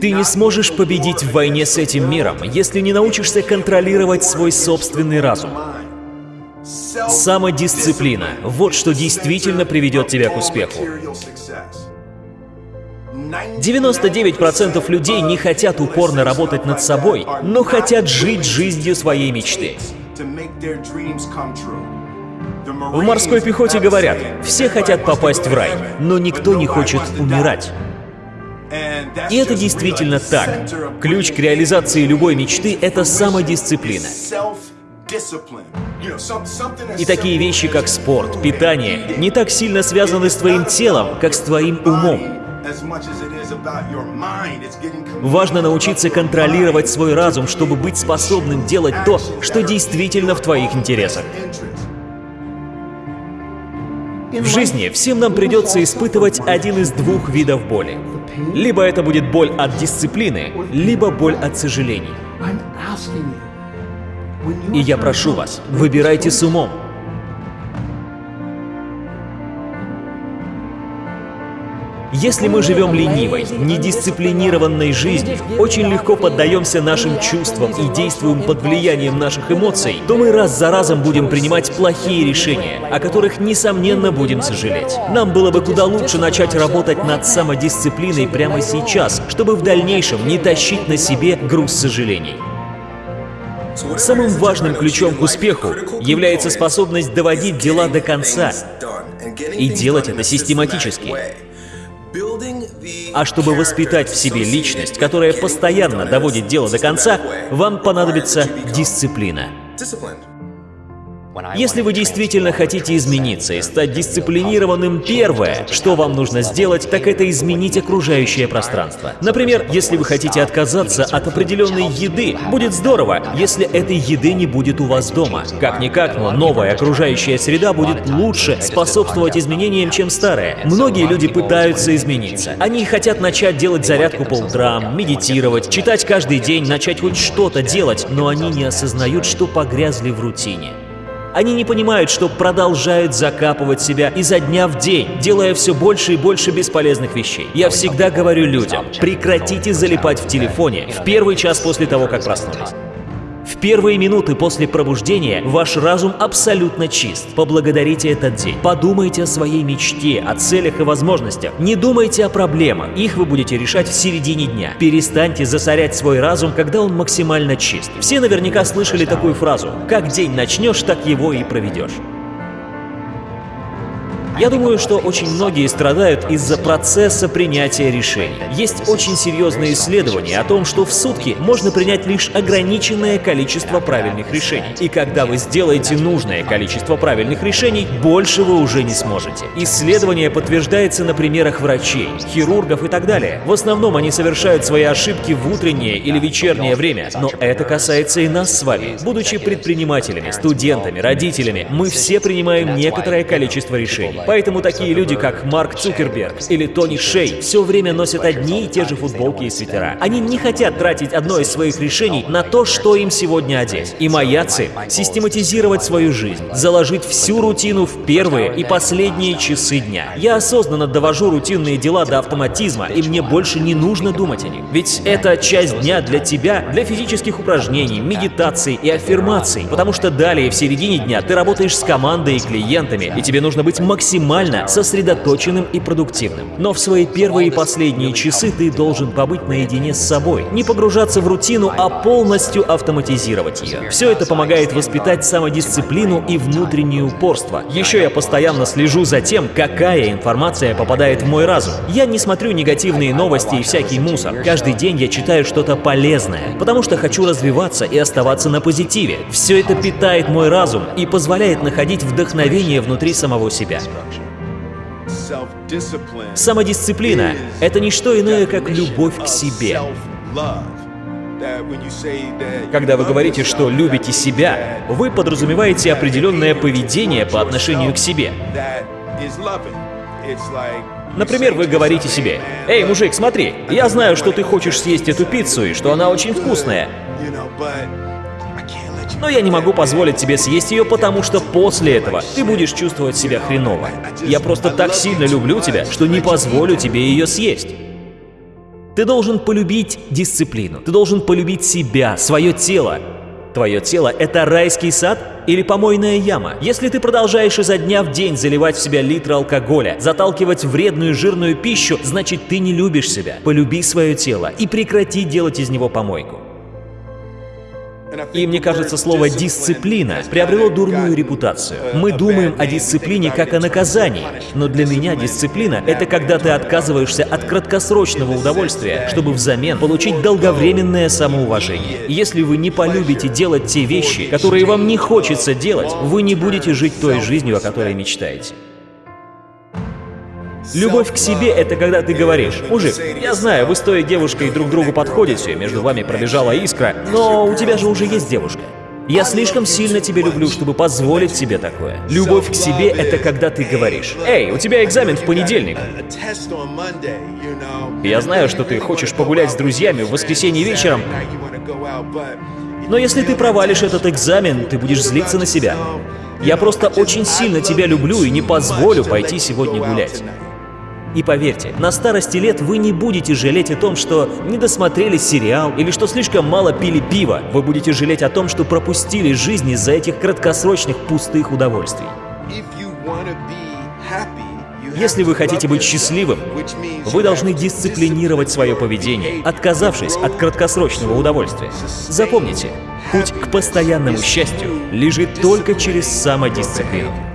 Ты не сможешь победить в войне с этим миром, если не научишься контролировать свой собственный разум. Самодисциплина – вот что действительно приведет тебя к успеху. 99% людей не хотят упорно работать над собой, но хотят жить жизнью своей мечты. В морской пехоте говорят, все хотят попасть в рай, но никто не хочет умирать. И это действительно так. Ключ к реализации любой мечты — это самодисциплина. И такие вещи, как спорт, питание, не так сильно связаны с твоим телом, как с твоим умом. Важно научиться контролировать свой разум, чтобы быть способным делать то, что действительно в твоих интересах. В жизни всем нам придется испытывать один из двух видов боли. Либо это будет боль от дисциплины, либо боль от сожалений. И я прошу вас, выбирайте с умом. Если мы живем ленивой, недисциплинированной жизнью, очень легко поддаемся нашим чувствам и действуем под влиянием наших эмоций, то мы раз за разом будем принимать плохие решения, о которых, несомненно, будем сожалеть. Нам было бы куда лучше начать работать над самодисциплиной прямо сейчас, чтобы в дальнейшем не тащить на себе груз сожалений. Самым важным ключом к успеху является способность доводить дела до конца и делать это систематически. А чтобы воспитать в себе личность, которая постоянно доводит дело до конца, вам понадобится дисциплина. Если вы действительно хотите измениться и стать дисциплинированным, первое, что вам нужно сделать, так это изменить окружающее пространство. Например, если вы хотите отказаться от определенной еды, будет здорово, если этой еды не будет у вас дома. Как-никак, но новая окружающая среда будет лучше способствовать изменениям, чем старая. Многие люди пытаются измениться. Они хотят начать делать зарядку по утрам, медитировать, читать каждый день, начать хоть что-то делать, но они не осознают, что погрязли в рутине. Они не понимают, что продолжают закапывать себя изо дня в день, делая все больше и больше бесполезных вещей. Я всегда говорю людям, прекратите залипать в телефоне в первый час после того, как проснулись. Первые минуты после пробуждения ваш разум абсолютно чист. Поблагодарите этот день. Подумайте о своей мечте, о целях и возможностях. Не думайте о проблемах. Их вы будете решать в середине дня. Перестаньте засорять свой разум, когда он максимально чист. Все наверняка слышали такую фразу «Как день начнешь, так его и проведешь». Я думаю, что очень многие страдают из-за процесса принятия решений. Есть очень серьезные исследования о том, что в сутки можно принять лишь ограниченное количество правильных решений. И когда вы сделаете нужное количество правильных решений, больше вы уже не сможете. Исследование подтверждается на примерах врачей, хирургов и так далее. В основном они совершают свои ошибки в утреннее или вечернее время, но это касается и нас с вами. Будучи предпринимателями, студентами, родителями, мы все принимаем некоторое количество решений. Поэтому такие люди, как Марк Цукерберг или Тони Шей, все время носят одни и те же футболки и свитера. Они не хотят тратить одно из своих решений на то, что им сегодня одеть. И моя цель — систематизировать свою жизнь, заложить всю рутину в первые и последние часы дня. Я осознанно довожу рутинные дела до автоматизма, и мне больше не нужно думать о них. Ведь это часть дня для тебя, для физических упражнений, медитаций и аффирмаций, потому что далее в середине дня ты работаешь с командой и клиентами, и тебе нужно быть максимально максимально сосредоточенным и продуктивным. Но в свои первые и последние часы ты должен побыть наедине с собой, не погружаться в рутину, а полностью автоматизировать ее. Все это помогает воспитать самодисциплину и внутреннее упорство. Еще я постоянно слежу за тем, какая информация попадает в мой разум. Я не смотрю негативные новости и всякий мусор. Каждый день я читаю что-то полезное, потому что хочу развиваться и оставаться на позитиве. Все это питает мой разум и позволяет находить вдохновение внутри самого себя. Самодисциплина — это не что иное, как любовь к себе. Когда вы говорите, что любите себя, вы подразумеваете определенное поведение по отношению к себе. Например, вы говорите себе, «Эй, мужик, смотри, я знаю, что ты хочешь съесть эту пиццу и что она очень вкусная, но я не могу позволить тебе съесть ее, потому что после этого ты будешь чувствовать себя хреново. Я просто так сильно люблю тебя, что не позволю тебе ее съесть. Ты должен полюбить дисциплину. Ты должен полюбить себя, свое тело. Твое тело — это райский сад или помойная яма? Если ты продолжаешь изо дня в день заливать в себя литры алкоголя, заталкивать вредную жирную пищу, значит ты не любишь себя. Полюби свое тело и прекрати делать из него помойку. И мне кажется, слово «дисциплина» приобрело дурную репутацию. Мы думаем о дисциплине как о наказании, но для меня дисциплина — это когда ты отказываешься от краткосрочного удовольствия, чтобы взамен получить долговременное самоуважение. Если вы не полюбите делать те вещи, которые вам не хочется делать, вы не будете жить той жизнью, о которой мечтаете. Любовь к себе — это когда ты говоришь, «Мужик, я знаю, вы с той девушкой друг другу подходите, между вами пробежала искра, но у тебя же уже есть девушка. Я слишком сильно тебя люблю, чтобы позволить себе такое. Любовь к себе — это когда ты говоришь, «Эй, у тебя экзамен в понедельник». Я знаю, что ты хочешь погулять с друзьями в воскресенье вечером, но если ты провалишь этот экзамен, ты будешь злиться на себя. Я просто очень сильно тебя люблю и не позволю пойти сегодня гулять. И поверьте, на старости лет вы не будете жалеть о том, что не досмотрели сериал или что слишком мало пили пиво. Вы будете жалеть о том, что пропустили жизнь из-за этих краткосрочных пустых удовольствий. Если вы хотите быть счастливым, вы должны дисциплинировать свое поведение, отказавшись от краткосрочного удовольствия. Запомните, путь к постоянному счастью лежит только через самодисциплину.